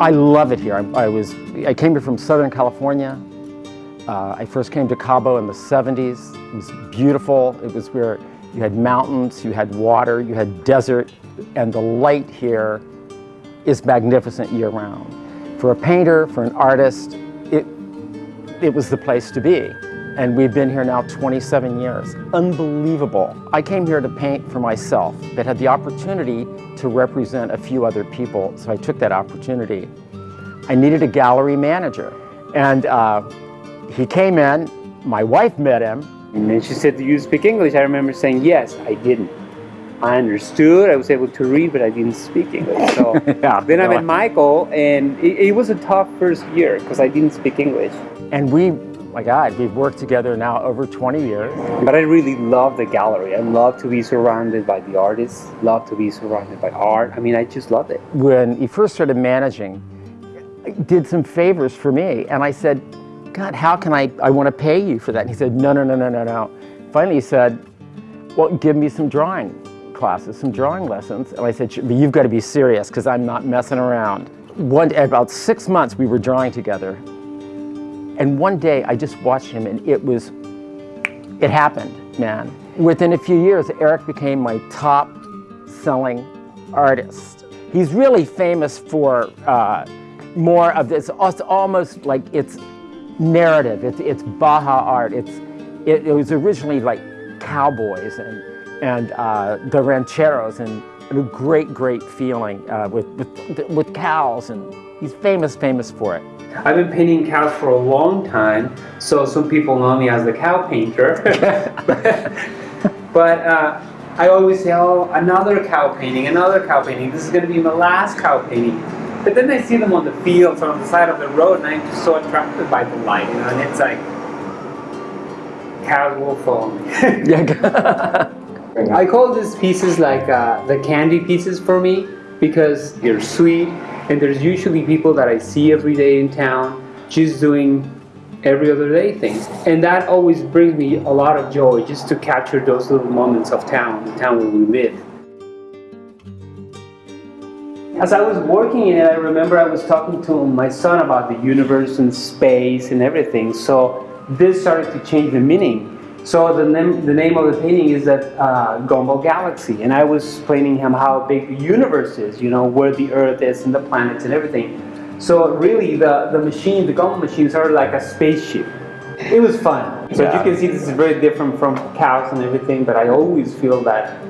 I love it here. I, I was, I came here from Southern California. Uh, I first came to Cabo in the 70s. It was beautiful. It was where you had mountains, you had water, you had desert, and the light here is magnificent year round. For a painter, for an artist, it, it was the place to be. And we've been here now 27 years. Unbelievable. I came here to paint for myself, but had the opportunity to represent a few other people, so I took that opportunity. I needed a gallery manager. And uh, he came in, my wife met him. And she said, do you speak English? I remember saying, yes, I didn't. I understood, I was able to read, but I didn't speak English. So yeah, then I met Michael, and it, it was a tough first year because I didn't speak English. And we, my God, we've worked together now over 20 years. But I really love the gallery. I love to be surrounded by the artists, love to be surrounded by art. I mean, I just love it. When he first started managing, did some favors for me, and I said, God, how can I, I want to pay you for that? And he said, no, no, no, no, no, no. Finally he said, well, give me some drawing classes, some drawing lessons. And I said, but you've got to be serious because I'm not messing around. One, about six months we were drawing together. And one day I just watched him and it was, it happened, man. Within a few years, Eric became my top selling artist. He's really famous for uh, more of this, almost like it's narrative, it's, it's Baja art. It's, it, it was originally like cowboys and and uh, the rancheros and a great, great feeling uh, with, with, with cows and he's famous, famous for it. I've been painting cows for a long time, so some people know me as the cow painter. but uh, I always say, oh, another cow painting, another cow painting. This is going to be my last cow painting. But then I see them on the fields or on the side of the road, and I'm just so attracted by the light, you know, and it's like, cows will follow me. yeah. I call these pieces like uh, the candy pieces for me because they're sweet and there's usually people that I see every day in town just doing every other day things. And that always brings me a lot of joy just to capture those little moments of town, the town where we live. As I was working in it, I remember I was talking to my son about the universe and space and everything. So this started to change the meaning so the name, the name of the painting is that uh, Gumball Galaxy, and I was explaining him how big the universe is, you know, where the Earth is and the planets and everything. So really, the, the machine, the Gumball machine started like a spaceship. It was fun. So yeah. you can see, this is very different from cows and everything, but I always feel that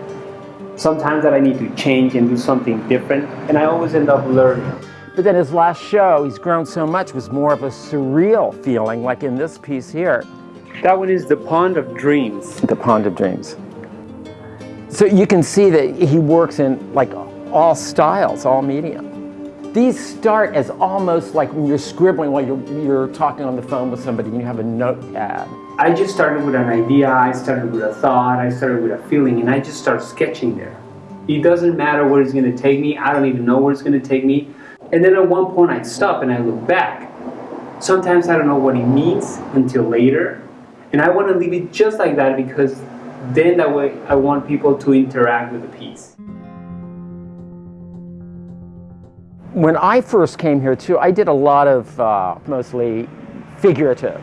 sometimes that I need to change and do something different, and I always end up learning. But then his last show, he's grown so much, was more of a surreal feeling, like in this piece here. That one is the Pond of Dreams. The Pond of Dreams. So you can see that he works in like all styles, all medium. These start as almost like when you're scribbling while you're, you're talking on the phone with somebody and you have a notepad. I just started with an idea, I started with a thought, I started with a feeling, and I just start sketching there. It doesn't matter where it's gonna take me, I don't even know where it's gonna take me. And then at one point I stop and I look back. Sometimes I don't know what it means until later, and I want to leave it just like that because then that way I want people to interact with the piece. When I first came here too, I did a lot of uh, mostly figurative.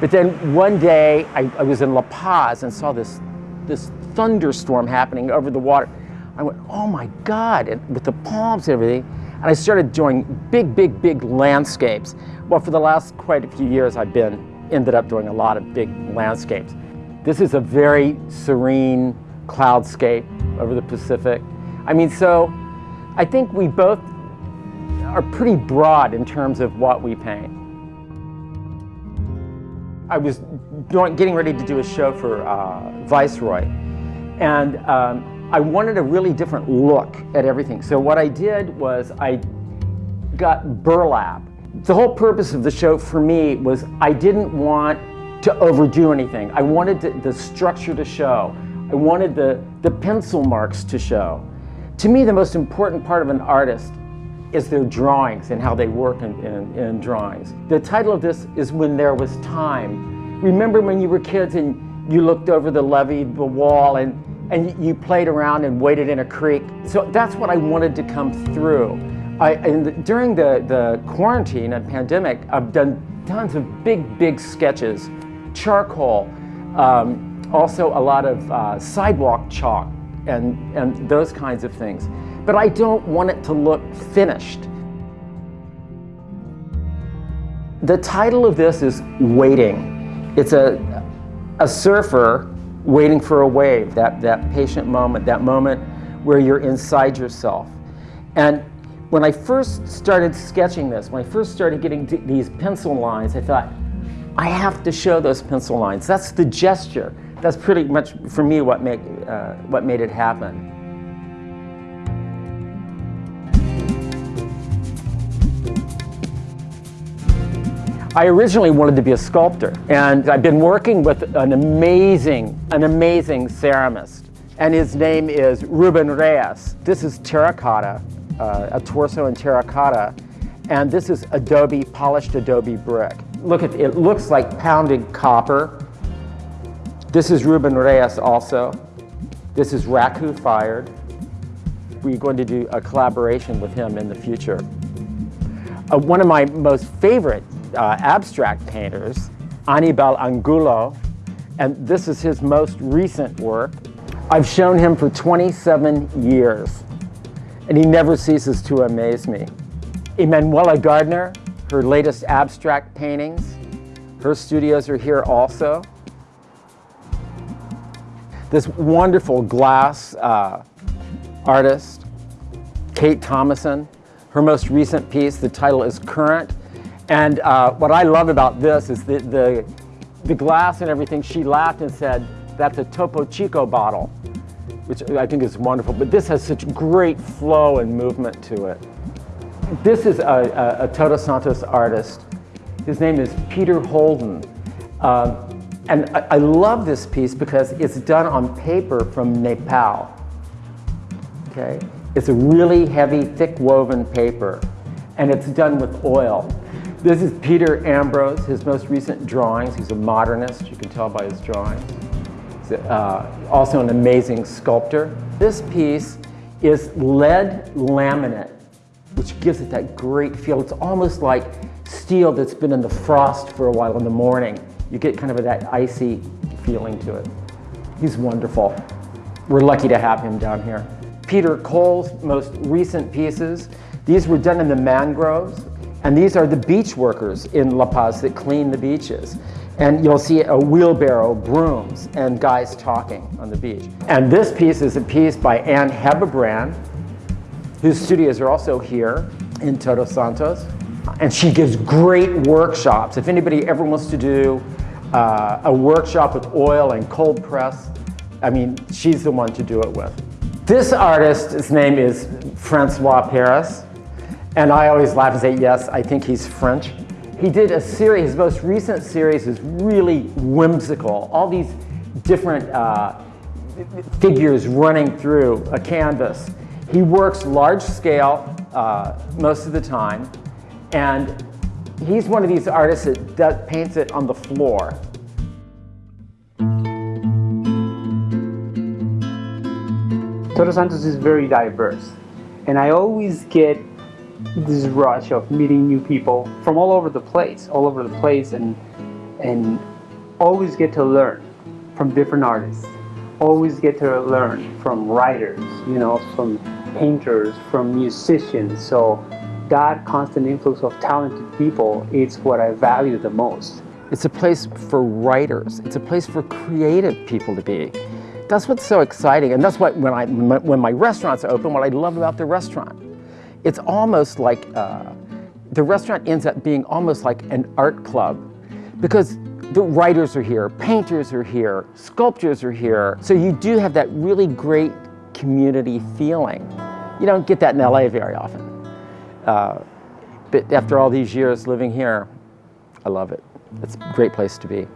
But then one day I, I was in La Paz and saw this, this thunderstorm happening over the water. I went, oh my God, and with the palms and everything. And I started doing big, big, big landscapes. Well, for the last quite a few years, I've been ended up doing a lot of big landscapes. This is a very serene cloudscape over the Pacific. I mean, so I think we both are pretty broad in terms of what we paint. I was getting ready to do a show for uh, Viceroy, and um, I wanted a really different look at everything. So what I did was I got burlap the whole purpose of the show for me was I didn't want to overdo anything. I wanted the structure to show. I wanted the, the pencil marks to show. To me, the most important part of an artist is their drawings and how they work in, in, in drawings. The title of this is When There Was Time. Remember when you were kids and you looked over the levee, the wall, and, and you played around and waded in a creek? So that's what I wanted to come through. I, the, during the, the quarantine and pandemic, I've done tons of big, big sketches, charcoal, um, also a lot of uh, sidewalk chalk and, and those kinds of things. But I don't want it to look finished. The title of this is Waiting. It's a, a surfer waiting for a wave, that, that patient moment, that moment where you're inside yourself. And when I first started sketching this, when I first started getting these pencil lines, I thought, I have to show those pencil lines. That's the gesture. That's pretty much, for me, what, make, uh, what made it happen. I originally wanted to be a sculptor, and I've been working with an amazing, an amazing ceramist, and his name is Ruben Reyes. This is terracotta, uh, a torso in terracotta, and this is adobe, polished adobe brick. Look at it looks like pounded copper. This is Ruben Reyes also. This is Raku Fired. We're going to do a collaboration with him in the future. Uh, one of my most favorite uh, abstract painters, Anibal Angulo, and this is his most recent work. I've shown him for 27 years, and he never ceases to amaze me. Emanuela Gardner, her latest abstract paintings, her studios are here also. This wonderful glass uh, artist, Kate Thomason, her most recent piece, the title is Current, and uh, what I love about this is the, the, the glass and everything, she laughed and said, that's a Topo Chico bottle, which I think is wonderful. But this has such great flow and movement to it. This is a, a, a Todos Santos artist. His name is Peter Holden. Uh, and I, I love this piece because it's done on paper from Nepal. Okay? It's a really heavy, thick woven paper, and it's done with oil. This is Peter Ambrose, his most recent drawings. He's a modernist, you can tell by his drawings. Uh, also an amazing sculptor. This piece is lead laminate, which gives it that great feel. It's almost like steel that's been in the frost for a while in the morning. You get kind of that icy feeling to it. He's wonderful. We're lucky to have him down here. Peter Cole's most recent pieces, these were done in the mangroves and these are the beach workers in La Paz that clean the beaches. And you'll see a wheelbarrow, brooms, and guys talking on the beach. And this piece is a piece by Anne Hebebrand, whose studios are also here in Todos Santos. And she gives great workshops. If anybody ever wants to do uh, a workshop with oil and cold press, I mean, she's the one to do it with. This artist, his name is Francois Paris. And I always laugh and say, yes, I think he's French. He did a series, his most recent series is really whimsical. All these different uh, figures running through a canvas. He works large scale uh, most of the time. And he's one of these artists that paints it on the floor. Todos Santos is very diverse. And I always get this rush of meeting new people from all over the place, all over the place, and and always get to learn from different artists. Always get to learn from writers, you know, from painters, from musicians. So that constant influx of talented people is what I value the most. It's a place for writers. It's a place for creative people to be. That's what's so exciting, and that's what when I when my restaurants open, what I love about the restaurant it's almost like uh, the restaurant ends up being almost like an art club because the writers are here, painters are here, sculptors are here. So you do have that really great community feeling. You don't get that in LA very often. Uh, but after all these years living here, I love it. It's a great place to be.